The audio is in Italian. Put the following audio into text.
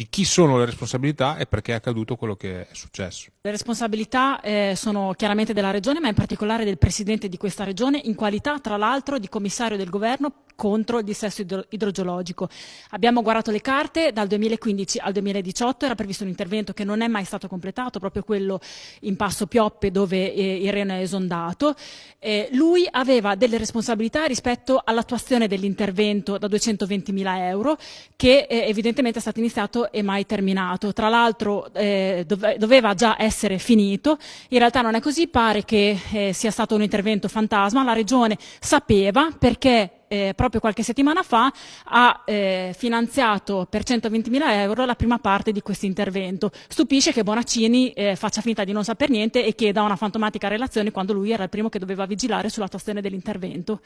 di chi sono le responsabilità e perché è accaduto quello che è successo. Le responsabilità eh, sono chiaramente della Regione, ma in particolare del Presidente di questa Regione, in qualità tra l'altro di commissario del Governo contro il dissesto idro idrogeologico. Abbiamo guardato le carte, dal 2015 al 2018 era previsto un intervento che non è mai stato completato, proprio quello in Passo Pioppe dove eh, il Reno è esondato. Eh, lui aveva delle responsabilità rispetto all'attuazione dell'intervento da 220 mila euro che eh, evidentemente è stato iniziato e mai terminato. Tra l'altro eh, dove, doveva già essere finito, in realtà non è così, pare che eh, sia stato un intervento fantasma, la Regione sapeva perché eh, proprio qualche settimana fa ha eh, finanziato per 120 mila euro la prima parte di questo intervento. Stupisce che Bonaccini eh, faccia finta di non saper niente e chieda una fantomatica relazione quando lui era il primo che doveva vigilare sull'attuazione dell'intervento.